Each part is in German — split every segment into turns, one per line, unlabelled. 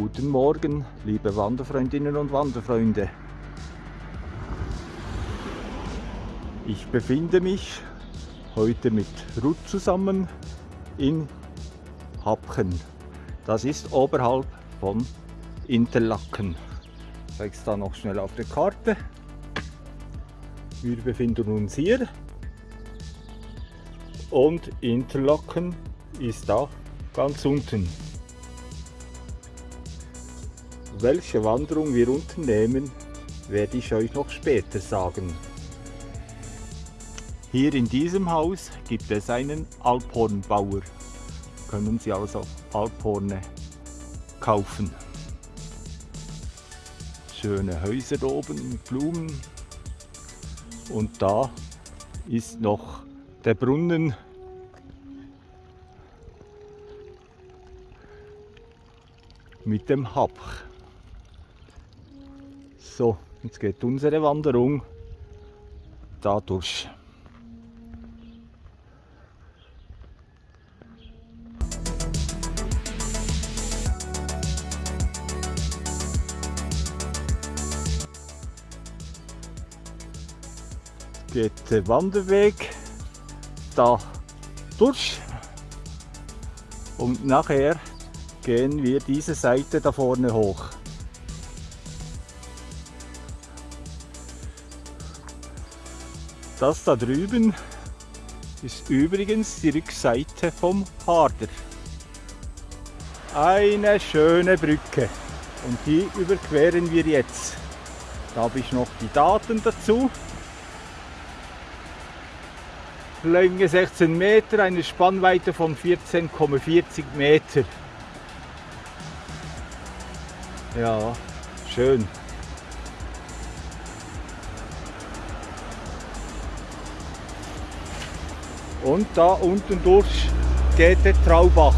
Guten Morgen, liebe Wanderfreundinnen und Wanderfreunde. Ich befinde mich heute mit Ruth zusammen in Hapchen. Das ist oberhalb von Interlaken. Ich zeige es da noch schnell auf der Karte. Wir befinden uns hier und Interlaken ist da ganz unten. Welche Wanderung wir unternehmen, werde ich euch noch später sagen. Hier in diesem Haus gibt es einen Alphornbauer. Können Sie also Alphorne kaufen. Schöne Häuser oben mit Blumen. Und da ist noch der Brunnen mit dem Hapch. So, jetzt geht unsere Wanderung dadurch. Geht der Wanderweg da durch und nachher gehen wir diese Seite da vorne hoch. Das da drüben ist übrigens die Rückseite vom Harder. Eine schöne Brücke und die überqueren wir jetzt. Da habe ich noch die Daten dazu. Länge 16 Meter, eine Spannweite von 14,40 Meter. Ja, schön. Und da unten durch geht der Traubach.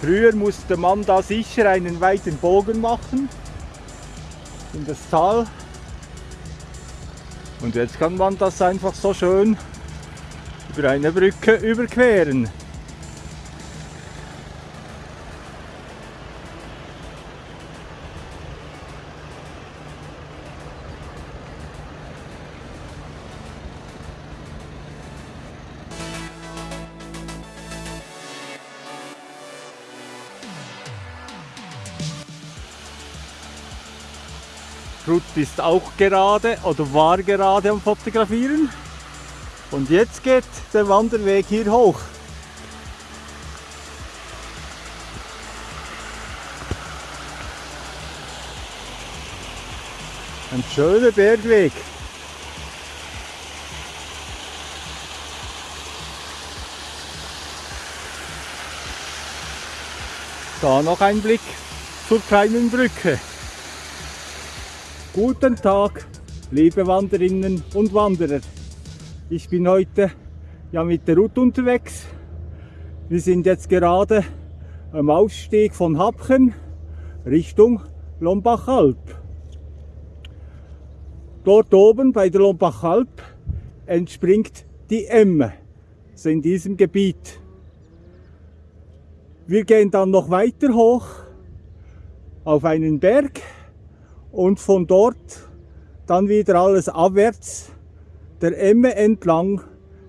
Früher musste man da sicher einen weiten Bogen machen in das Tal. Und jetzt kann man das einfach so schön über eine Brücke überqueren. Ruth ist auch gerade oder war gerade am Fotografieren. Und jetzt geht der Wanderweg hier hoch. Ein schöner Bergweg. Da noch ein Blick zur kleinen Brücke. Guten Tag, liebe Wanderinnen und Wanderer. Ich bin heute ja mit der Ruth unterwegs. Wir sind jetzt gerade am Aufstieg von Hapchen Richtung Lombachalp. Dort oben bei der Lombachalp entspringt die Emme, also in diesem Gebiet. Wir gehen dann noch weiter hoch auf einen Berg und von dort dann wieder alles abwärts der Emme entlang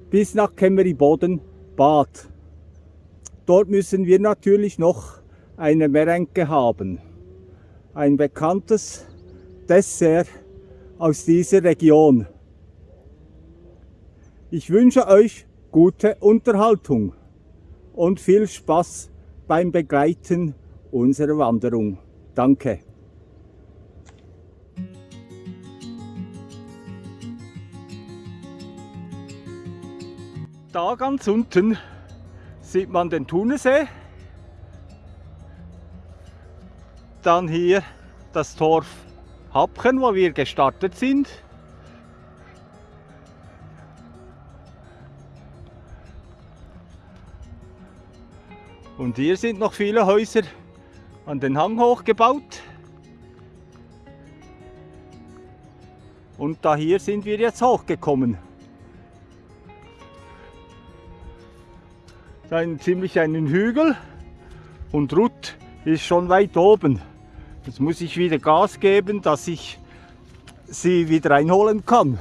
bis nach Kemmeriboden Bad. Dort müssen wir natürlich noch eine Merenke haben. Ein bekanntes Dessert aus dieser Region. Ich wünsche euch gute Unterhaltung und viel Spaß beim Begleiten unserer Wanderung. Danke. Da ganz unten sieht man den Thunesee. Dann hier das Dorf Hapchen, wo wir gestartet sind. Und hier sind noch viele Häuser an den Hang hochgebaut. Und da hier sind wir jetzt hochgekommen. Ein ziemlich einen Hügel und Ruth ist schon weit oben. Jetzt muss ich wieder Gas geben, dass ich sie wieder einholen kann.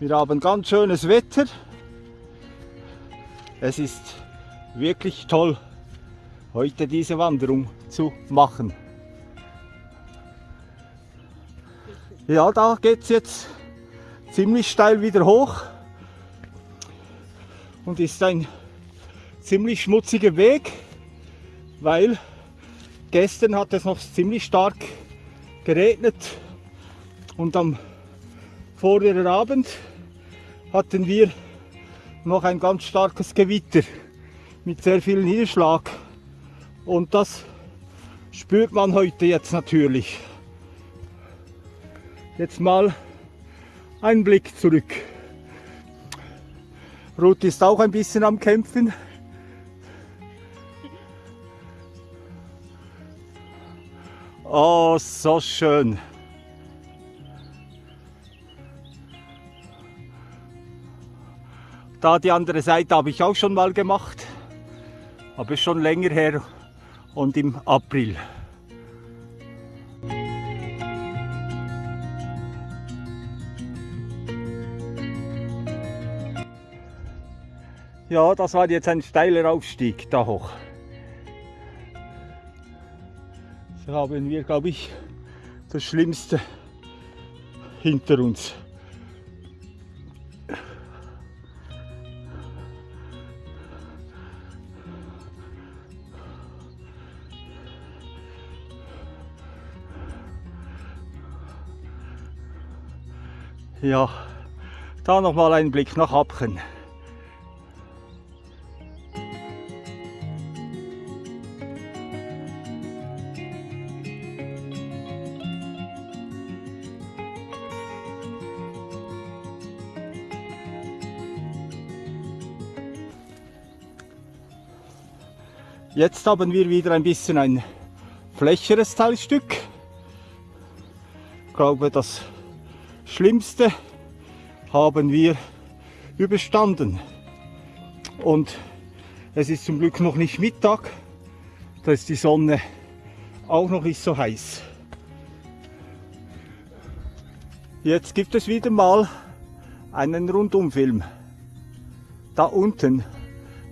Wir haben ganz schönes Wetter. Es ist wirklich toll, heute diese Wanderung zu machen. Ja, da geht es jetzt ziemlich steil wieder hoch und ist ein ziemlich schmutziger Weg, weil gestern hat es noch ziemlich stark geregnet und am vorigen Abend hatten wir noch ein ganz starkes Gewitter mit sehr viel Niederschlag. Und das spürt man heute jetzt natürlich. Jetzt mal ein Blick zurück. Ruth ist auch ein bisschen am Kämpfen. Oh, so schön. Da die andere Seite habe ich auch schon mal gemacht, aber schon länger her und im April. Ja, das war jetzt ein steiler Aufstieg da hoch. So haben wir, glaube ich, das Schlimmste hinter uns. Ja, da noch mal ein Blick nach Abchen. Jetzt haben wir wieder ein bisschen ein flächeres Teilstück. Ich glaube, das Schlimmste haben wir überstanden. Und es ist zum Glück noch nicht Mittag, da ist die Sonne auch noch nicht so heiß. Jetzt gibt es wieder mal einen Rundumfilm. Da unten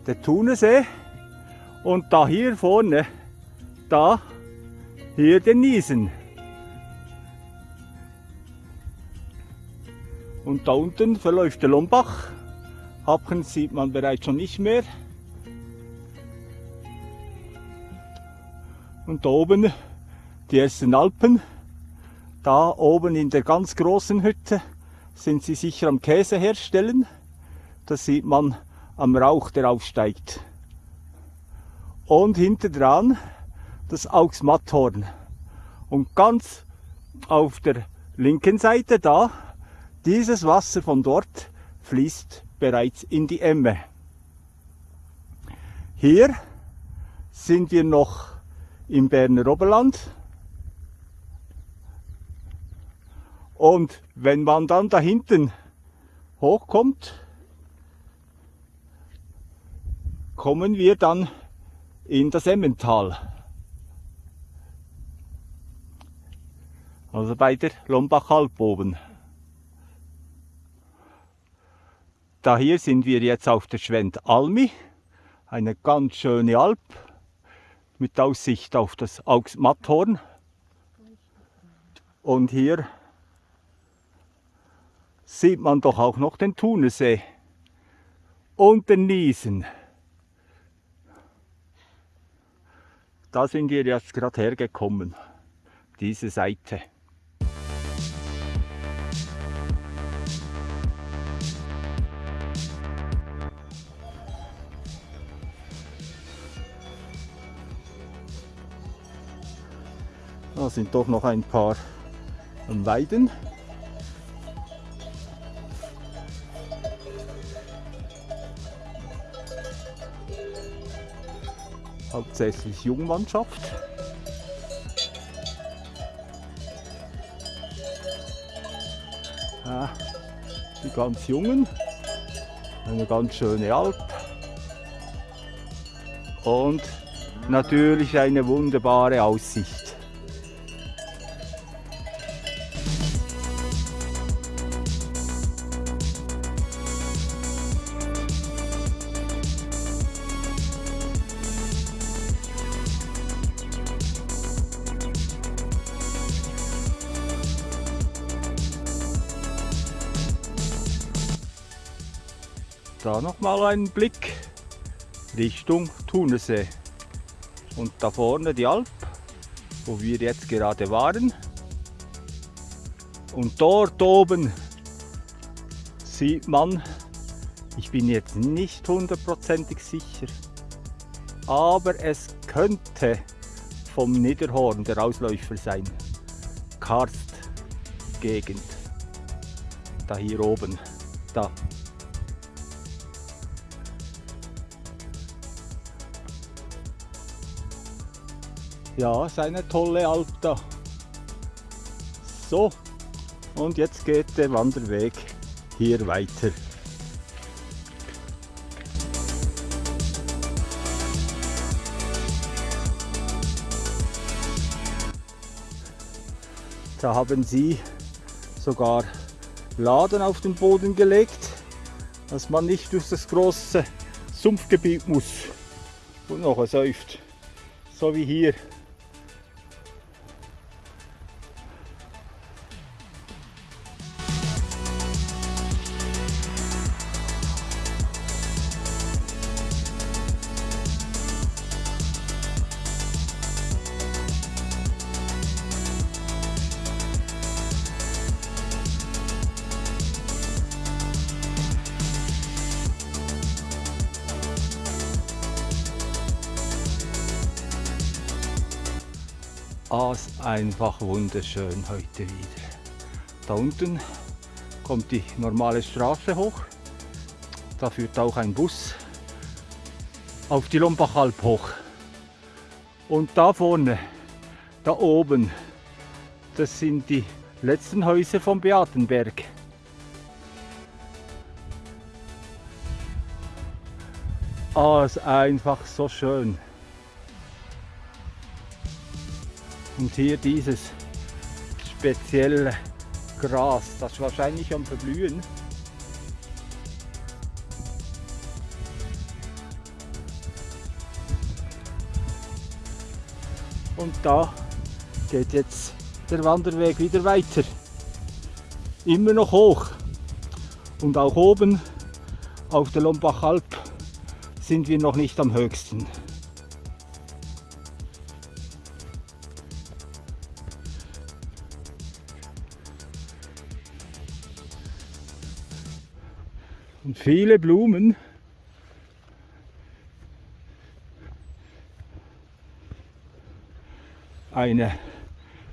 der Thunesee und da hier vorne, da hier den Niesen. Und da unten verläuft der Lombach. Happen sieht man bereits schon nicht mehr. Und da oben die ersten Alpen. Da oben in der ganz großen Hütte sind sie sicher am Käse herstellen. Das sieht man am Rauch, der aufsteigt. Und hinter dran das Augsmatthorn. Und ganz auf der linken Seite da dieses Wasser von dort fließt bereits in die Emme. Hier sind wir noch im Berner Oberland. Und wenn man dann da hinten hochkommt, kommen wir dann in das Emmental. Also bei der Lombach-Alp oben. Da hier sind wir jetzt auf der Schwend Almi, eine ganz schöne Alp mit Aussicht auf das Augsmatthorn. Und hier sieht man doch auch noch den Thunesee und den Niesen. Da sind wir jetzt gerade hergekommen, diese Seite. Da sind doch noch ein paar Weiden. hauptsächlich Jungmannschaft. Ja, die ganz Jungen, eine ganz schöne Alp und natürlich eine wunderbare Aussicht. Da nochmal einen Blick Richtung Thunersee. Und da vorne die Alp, wo wir jetzt gerade waren. Und dort oben sieht man, ich bin jetzt nicht hundertprozentig sicher, aber es könnte vom Niederhorn der Ausläufer sein. Karst-Gegend. Da hier oben. Da. Ja, ist eine tolle Alp da. So, und jetzt geht der Wanderweg hier weiter. Da haben sie sogar Laden auf den Boden gelegt, dass man nicht durch das große Sumpfgebiet muss und noch säuft. So wie hier. Ah, ist einfach wunderschön heute wieder. Da unten kommt die normale Straße hoch. Da führt auch ein Bus auf die Lombachalp hoch. Und da vorne, da oben, das sind die letzten Häuser vom Beatenberg. Ah, ist einfach so schön. Und hier dieses spezielle Gras, das wahrscheinlich am Verblühen. Und da geht jetzt der Wanderweg wieder weiter. Immer noch hoch. Und auch oben auf der Lombachalp sind wir noch nicht am höchsten. Viele Blumen. Eine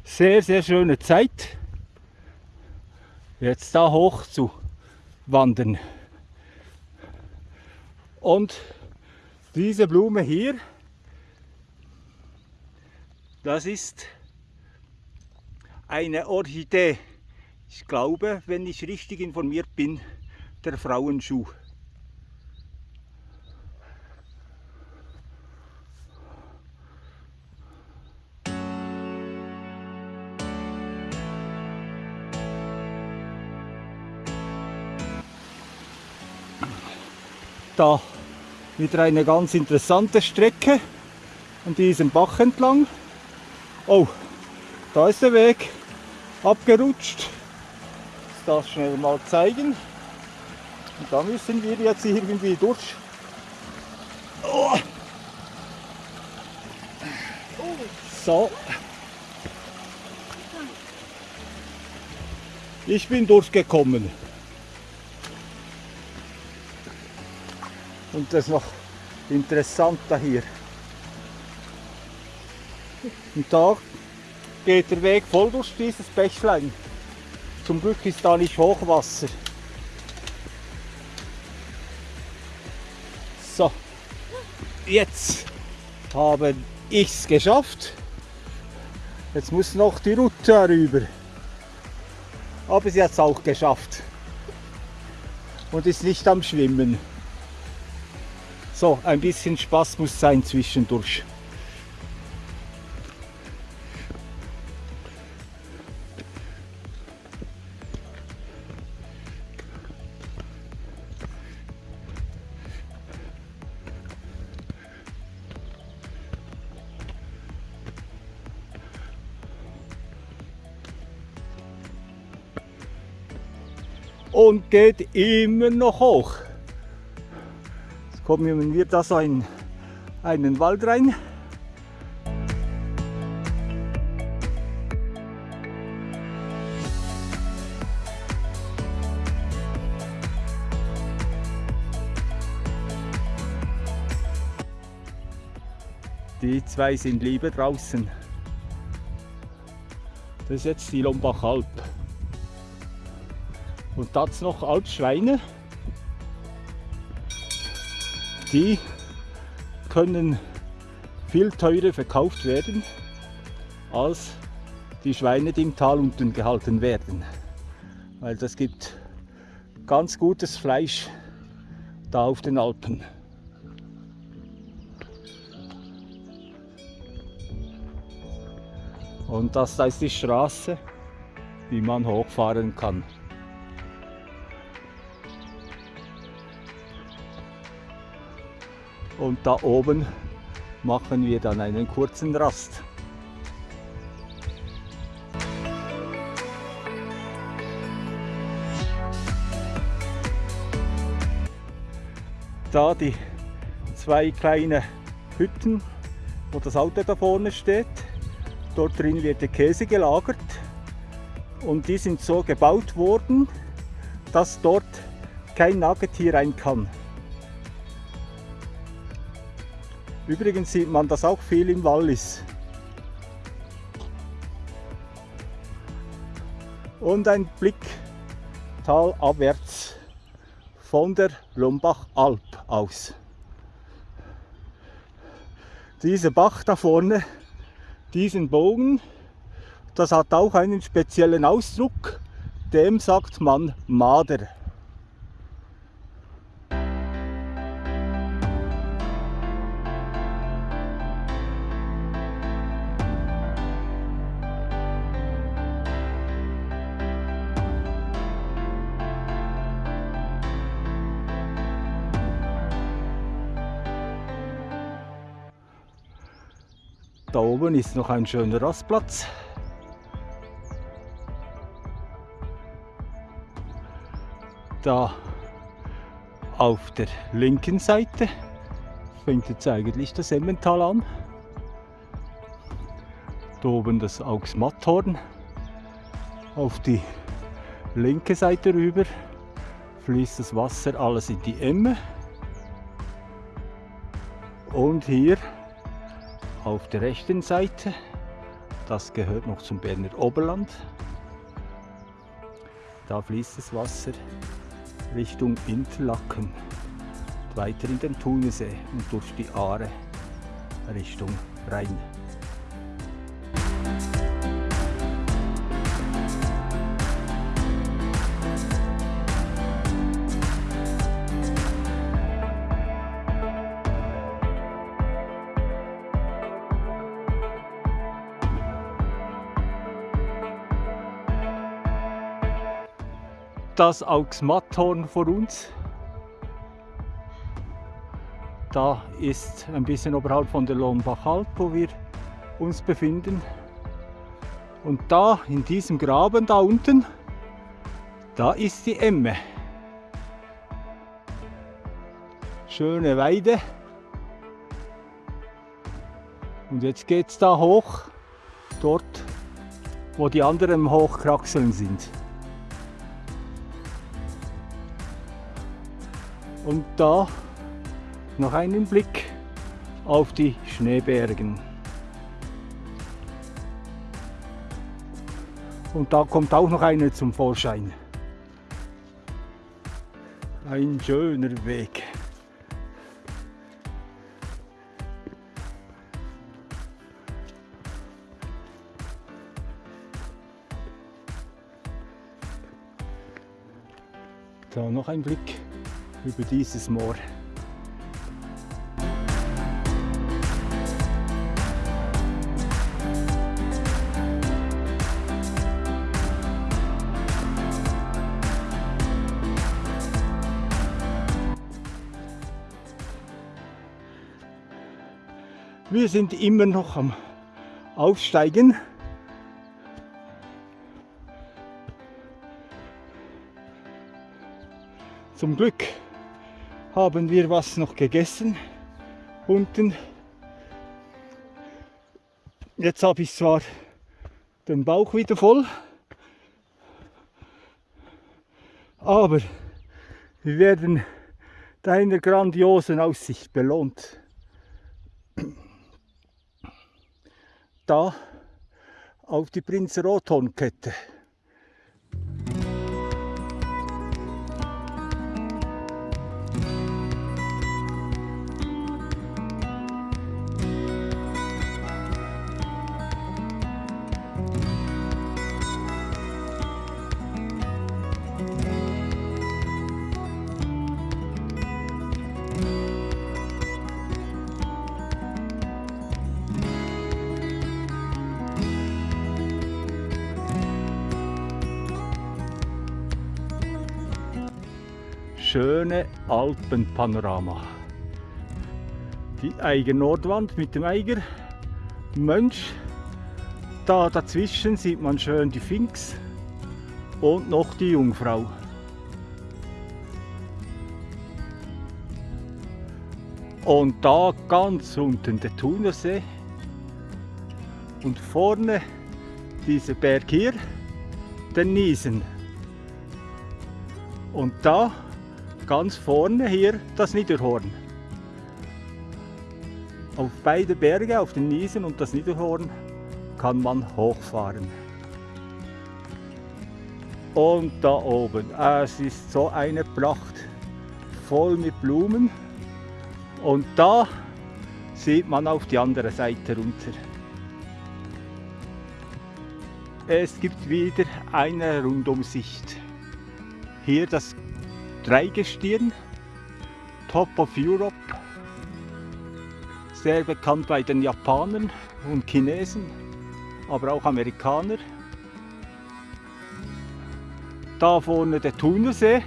sehr, sehr schöne Zeit, jetzt da hoch zu wandern. Und diese Blume hier, das ist eine Orchidee. Ich glaube, wenn ich richtig informiert bin, der Frauenschuh. Da wieder eine ganz interessante Strecke an diesem Bach entlang. Oh, da ist der Weg abgerutscht. Ich das schnell mal zeigen. Und da müssen wir jetzt irgendwie durch. Oh. So. Ich bin durchgekommen. Und das noch interessanter hier. Und da geht der Weg voll durch dieses Bächlein. Zum Glück ist da nicht Hochwasser. Jetzt habe ich es geschafft. Jetzt muss noch die Route rüber. Aber sie hat es auch geschafft. Und ist nicht am Schwimmen. So, ein bisschen Spaß muss sein zwischendurch. Und geht immer noch hoch. Jetzt kommen wir da so in einen Wald rein. Die zwei sind lieber draußen. Das ist jetzt die Lombach-Alp. Und das noch als Schweine. Die können viel teurer verkauft werden als die Schweine, die im Tal unten gehalten werden. Weil das gibt ganz gutes Fleisch da auf den Alpen. Und das da ist die Straße, wie man hochfahren kann. Und da oben machen wir dann einen kurzen Rast. Da die zwei kleine Hütten, wo das Auto da vorne steht. Dort drin wird der Käse gelagert und die sind so gebaut worden, dass dort kein Nagetier rein kann. Übrigens sieht man das auch viel im Wallis. Und ein Blick talabwärts von der Lombach-Alp aus. Dieser Bach da vorne, diesen Bogen, das hat auch einen speziellen Ausdruck, dem sagt man Mader. Da oben ist noch ein schöner Rastplatz. Da auf der linken Seite fängt jetzt eigentlich das Emmental an. Da oben das Augsmatthorn. Auf die linke Seite rüber fließt das Wasser alles in die Emme. Und hier auf der rechten Seite. Das gehört noch zum Berner Oberland. Da fließt das Wasser Richtung Interlaken, weiter in den Thunesee und durch die Aare Richtung Rhein. Das Augsmatthorn vor uns. Da ist ein bisschen oberhalb von der Lohnbach-Alp, wo wir uns befinden. Und da in diesem Graben da unten, da ist die Emme. Schöne Weide. Und jetzt geht es da hoch, dort wo die anderen Hochkraxeln sind. Und da noch einen Blick auf die Schneebergen. Und da kommt auch noch eine zum Vorschein. Ein schöner Weg. Da noch ein Blick über dieses Moor. Wir sind immer noch am Aufsteigen. Zum Glück haben wir was noch gegessen unten. Jetzt habe ich zwar den Bauch wieder voll, aber wir werden deiner grandiosen Aussicht belohnt. Da auf die Prinz Rothorn schöne Alpenpanorama. Die Eiger Nordwand mit dem Eiger Mönch. Da dazwischen sieht man schön die Finks und noch die Jungfrau. Und da ganz unten der Thunersee und vorne dieser Berg hier, der Niesen. Und da ganz vorne hier das Niederhorn. Auf beide Berge, auf den Niesen und das Niederhorn, kann man hochfahren. Und da oben, es ist so eine Pracht, voll mit Blumen. Und da sieht man auf die andere Seite runter. Es gibt wieder eine Rundumsicht. Hier das Dreigestirn, Top of Europe, sehr bekannt bei den Japanern und Chinesen, aber auch Amerikaner. Da vorne der Thunersee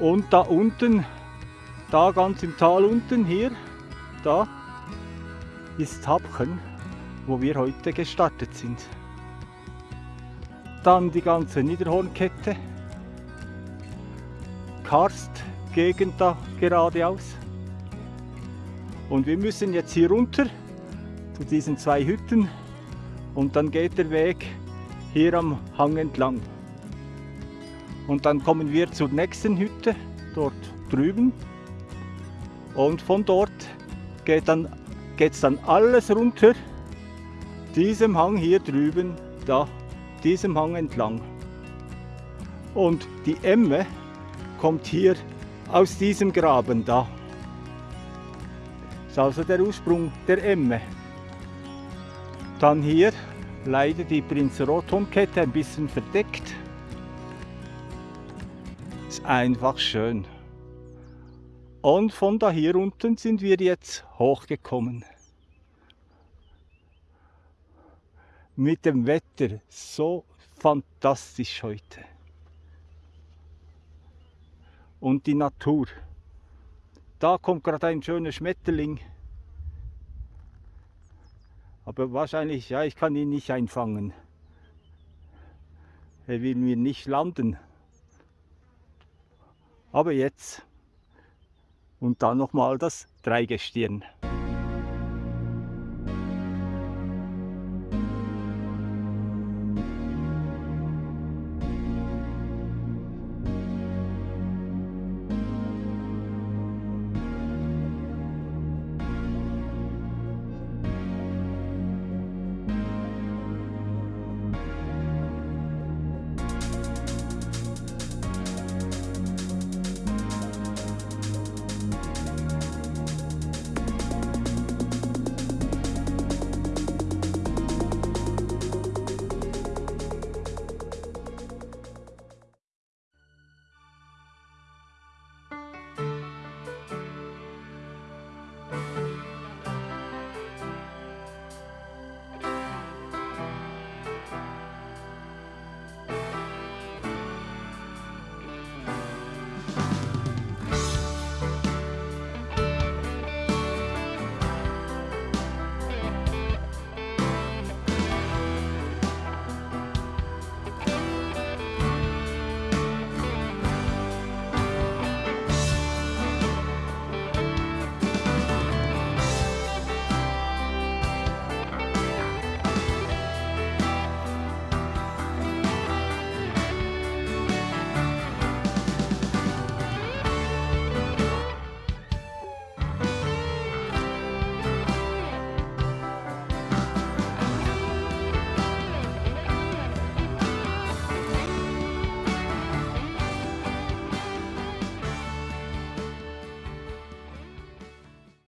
und da unten, da ganz im Tal unten hier, da ist Hapchen, wo wir heute gestartet sind. Dann die ganze Niederhornkette. Karstgegend da geradeaus. Und wir müssen jetzt hier runter zu diesen zwei Hütten und dann geht der Weg hier am Hang entlang. Und dann kommen wir zur nächsten Hütte, dort drüben. Und von dort geht dann dann alles runter, diesem Hang hier drüben, da, diesem Hang entlang. Und die Emme, kommt hier aus diesem Graben da. Das ist also der Ursprung der Emme. Dann hier leider die Prinz Rothorn-Kette ein bisschen verdeckt. Ist einfach schön. Und von da hier unten sind wir jetzt hochgekommen. Mit dem Wetter so fantastisch heute und die Natur. Da kommt gerade ein schöner Schmetterling. Aber wahrscheinlich, ja, ich kann ihn nicht einfangen. Er will mir nicht landen. Aber jetzt. Und dann nochmal das Dreigestirn.